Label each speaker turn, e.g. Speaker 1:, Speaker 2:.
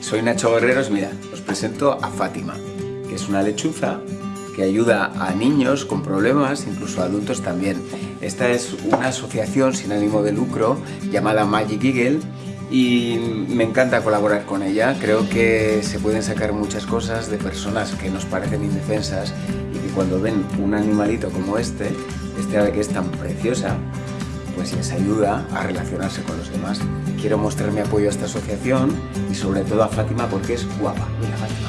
Speaker 1: soy Nacho Guerreros, mira, os presento a Fátima, que es una lechuza que ayuda a niños con problemas, incluso a adultos también. Esta es una asociación sin ánimo de lucro llamada Magic Eagle y me encanta colaborar con ella. Creo que se pueden sacar muchas cosas de personas que nos parecen indefensas y que cuando ven un animalito como este, este ave que es tan preciosa, pues les ayuda a relacionarse con los demás. Quiero mostrar mi apoyo a esta asociación y sobre todo a Fátima porque es guapa. Mira Fátima.